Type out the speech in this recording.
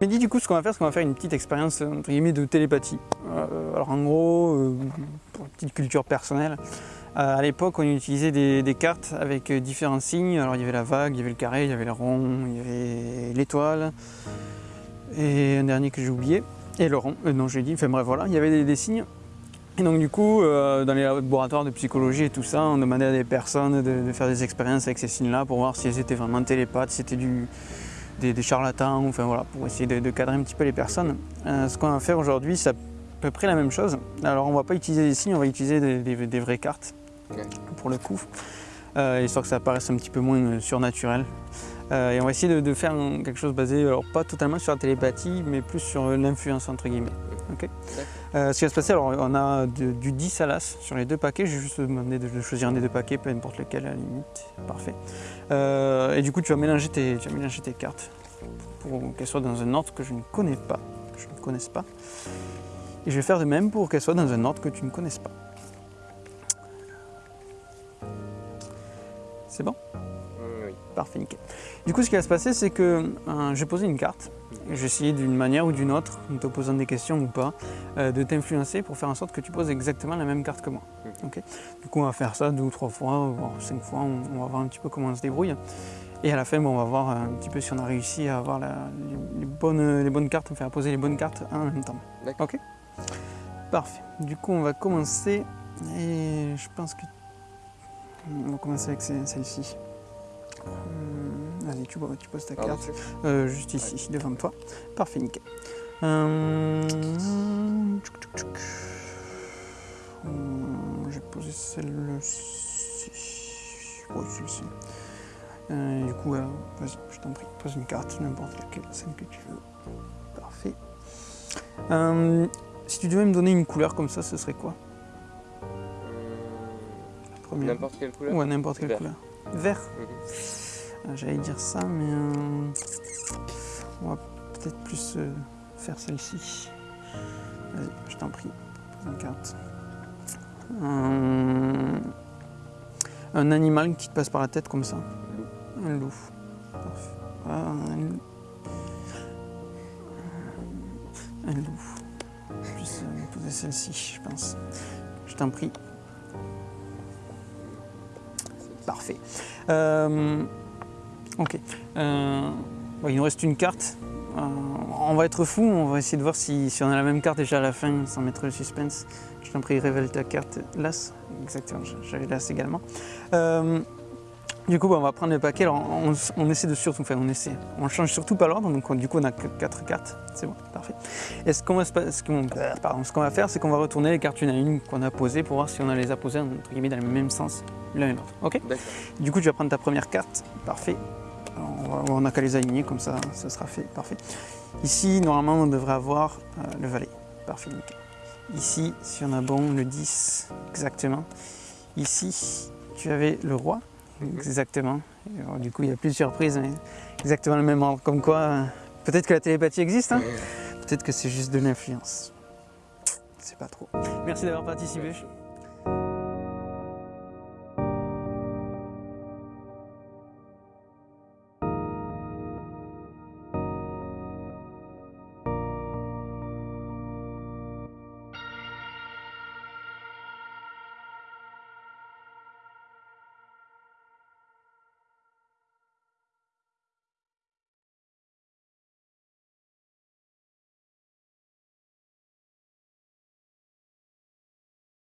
Mais dis du coup ce qu'on va faire, c'est qu'on va faire une petite expérience entre guillemets de télépathie. Euh, alors en gros, euh, pour une petite culture personnelle, euh, à l'époque on utilisait des, cartes avec différents signes. Alors il y avait la vague, il y avait le carré, il y avait le rond, il y avait l'étoile et un dernier que j'ai oublié. Et le rond, non j'ai dit, enfin bref voilà, il y avait des, signes. Et donc du coup, dans les laboratoires de psychologie et tout ça, on demandait à des personnes de, de faire des expériences avec ces signes-là pour voir si elles étaient vraiment télépathes, si c'était du, des, des, charlatans, enfin voilà, pour essayer de, de, cadrer un petit peu les personnes. Euh, ce qu'on va faire aujourd'hui, c'est à peu près la même chose. Alors on va pas utiliser des signes, on va utiliser des, des, des vraies cartes okay. pour le coup, euh, histoire que ça paraisse un petit peu moins surnaturel. Euh, et on va essayer de, de, faire quelque chose basé, alors pas totalement sur la télépathie, mais plus sur l'influence entre guillemets. Okay. Euh, ce qui va se passer, alors on a du 10 à l'as sur les deux paquets, j'ai juste demandé de, choisir un des deux paquets, peu importe lequel à la limite, parfait. Euh, et du coup tu vas mélanger tes, cartes pour qu'elles soient dans un ordre que je ne connais pas, je ne connaisse pas. Et je vais faire de même pour qu'elles soient dans un ordre que tu ne connaisses pas. C'est bon? Oui. Parfait, nickel. Du coup, ce qui va se passer, c'est que euh, j'ai posé une carte. J'ai essayé d'une manière ou d'une autre, en te posant des questions ou pas, euh, de t'influencer pour faire en sorte que tu poses exactement la même carte que moi. Okay du coup, on va faire ça deux ou trois fois, voire cinq fois. On, on, va voir un petit peu comment on se débrouille. Et à la fin, bon, on va voir un petit peu si on a réussi à avoir la, les, bonnes, les bonnes cartes, enfin à poser les bonnes cartes en même temps. Ok? Parfait. Du coup, on va commencer. Et je pense que. On va commencer avec celle-ci. Hum, Vas-y, tu, tu, poses ta carte euh, juste ici, ouais. devant toi. Parfait, nickel. Hum, hum, J'ai posé celle-ci. Oui, celle-ci. Euh, du coup, euh, vas-y, je t'en prie, pose une carte, n'importe laquelle, celle que tu veux. Parfait. Si tu devais me donner une couleur comme ça, ce serait quoi? N'importe quelle couleur? Ouais, n'importe quelle couleur. Vert mm -hmm. J'allais dire ça, mais euh, on va peut-être plus euh, faire celle-ci. Vas-y, je t'en prie, une carte. Un... un, animal qui te passe par la tête comme ça. Loup. Un loup. Parfait. Ah, un loup. Un loup. Je vais poser celle-ci, je pense. Je t'en prie. Parfait. Euh, ok. Euh, il nous reste une carte. Euh, on va être fou, on va essayer de voir si, si, on a la même carte déjà à la fin, sans mettre le suspense. Je t'en prie, révèle ta carte. L'As, exactement, j'avais l'As également. Euh, du coup, bon, on va prendre le paquet. Alors, on, on, essaie de surtout, enfin, on essaie. On change surtout pas l'ordre, donc on, du coup, on a que 4 cartes. C'est bon, parfait. Et ce qu'on va, ce qu'on qu va faire, c'est qu'on va retourner les cartes une à une qu'on a posées pour voir si on a les a posées entre guillemets dans le même sens l'un et l'autre. Ok? Du coup, tu vas prendre ta première carte. Parfait. on n'a qu'à les aligner, comme ça, ça sera fait. Parfait. Ici, normalement, on devrait avoir euh, le valet. Parfait, nickel. Ici, si on a bon, le 10, exactement. Ici, tu avais le roi. Exactement. Alors, du coup, il y a plus de surprises, mais exactement le même ordre. Comme quoi, euh, peut-être que la télépathie existe, hein peut-être que c'est juste de l'influence. C'est pas trop. Merci d'avoir participé.